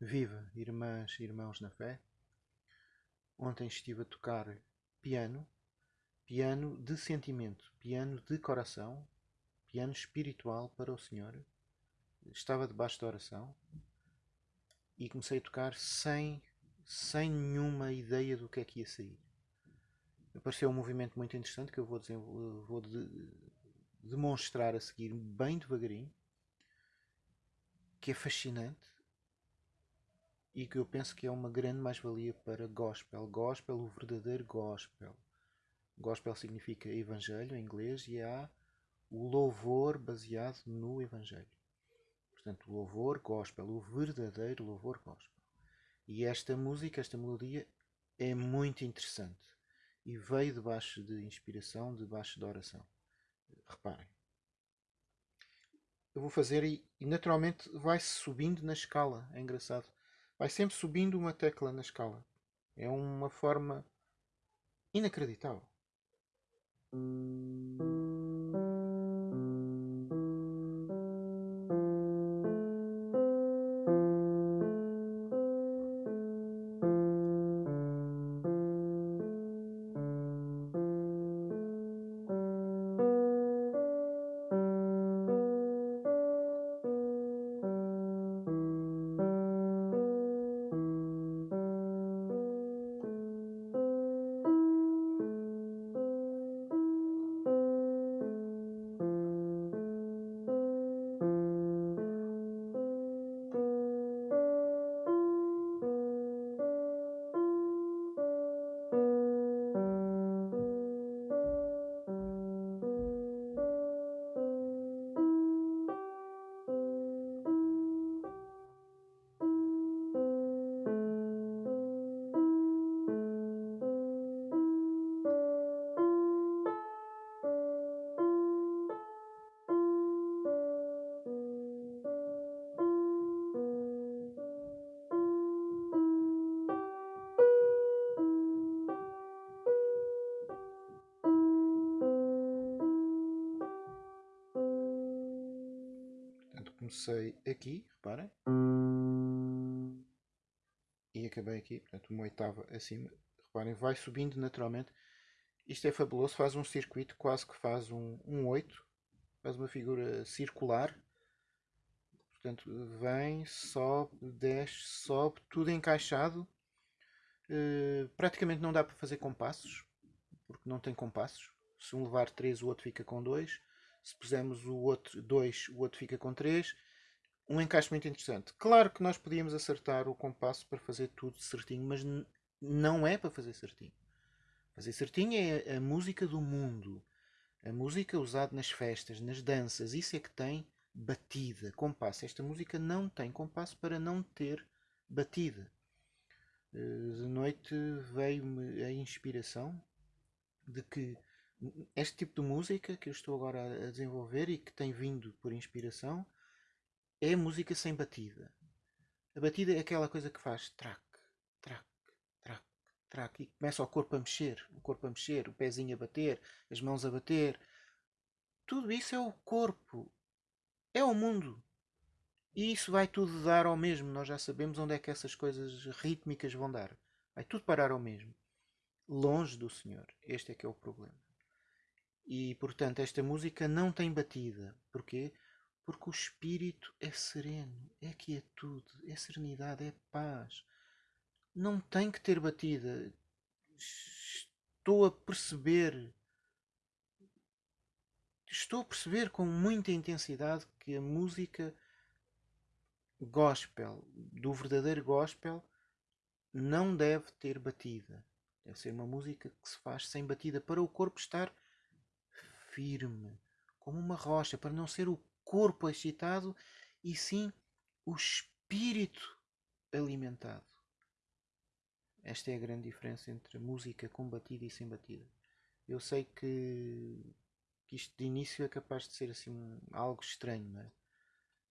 Viva, irmãs e irmãos na fé. Ontem estive a tocar piano, piano de sentimento, piano de coração, piano espiritual para o Senhor. Estava debaixo da oração e comecei a tocar sem, sem nenhuma ideia do que é que ia sair. Apareceu um movimento muito interessante que eu vou, vou de, demonstrar a seguir bem devagarinho, que é fascinante e que eu penso que é uma grande mais-valia para gospel. Gospel, o verdadeiro gospel. Gospel significa evangelho em inglês e há o louvor baseado no evangelho. Portanto, louvor gospel, o verdadeiro louvor gospel. E esta música, esta melodia é muito interessante e veio debaixo de inspiração, debaixo de oração. Reparem. Eu vou fazer e, e naturalmente vai-se subindo na escala. É engraçado vai sempre subindo uma tecla na escala. É uma forma inacreditável. Comecei aqui, reparem. E acabei aqui, portanto uma oitava acima. Reparem, vai subindo naturalmente. Isto é fabuloso, faz um circuito, quase que faz um, um 8. Faz uma figura circular. Portanto, vem, sobe, desce, sobe, tudo encaixado. Uh, praticamente não dá para fazer compassos, porque não tem compassos. Se um levar 3, o outro fica com 2 se pusermos o outro 2, o outro fica com 3. Um encaixe muito interessante. Claro que nós podíamos acertar o compasso para fazer tudo certinho, mas não é para fazer certinho. Fazer certinho é a música do mundo. A música usada nas festas, nas danças. Isso é que tem batida, compasso. Esta música não tem compasso para não ter batida. Eh, de noite veio-me a inspiração de que este tipo de música que eu estou agora a desenvolver e que tem vindo por inspiração é música sem batida. A batida é aquela coisa que faz track, track, track, track e começa o corpo a mexer, o corpo a mexer, o pezinho a bater, as mãos a bater. Tudo isso é o corpo, é o mundo. E isso vai tudo dar ao mesmo. Nós já sabemos onde é que essas coisas rítmicas vão dar. Vai tudo parar ao mesmo. Longe do Senhor. Este é que é o problema. E, portanto, esta música não tem batida. Porquê? Porque o espírito é sereno, é quietude, é serenidade, é paz. Não tem que ter batida. Estou a perceber, estou a perceber com muita intensidade que a música gospel, do verdadeiro gospel, não deve ter batida. Deve ser uma música que se faz sem batida para o corpo estar firme, como uma rocha, para não ser o corpo excitado e sim o espírito alimentado. Esta é a grande diferença entre música com batida e sem batida. Eu sei que, que isto de início é capaz de ser assim algo estranho, não é?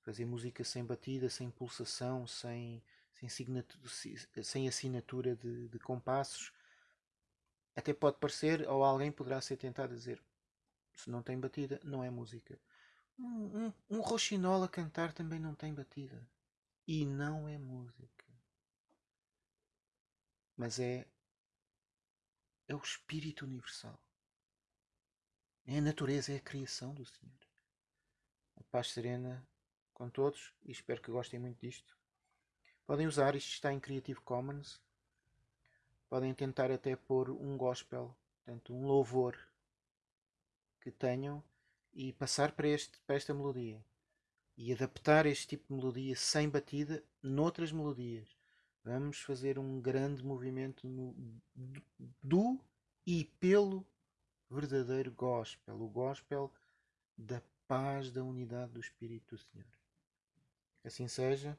Fazer música sem batida, sem pulsação, sem, sem, sem assinatura de, de compassos. Até pode parecer, ou alguém poderá ser tentado a dizer se não tem batida, não é música. Um, um, um roxinol a cantar também não tem batida. E não é música. mas é é o espírito universal. É a natureza, é a criação do Senhor. A paz serena com todos e espero que gostem muito disto. Podem usar, isto está em Creative Commons. Podem tentar até pôr um gospel, portanto, um louvor que tenham e passar para, este, para esta melodia e adaptar este tipo de melodia sem batida noutras melodias. Vamos fazer um grande movimento no, do e pelo verdadeiro gospel, o gospel da paz, da unidade do Espírito do Senhor. Assim seja.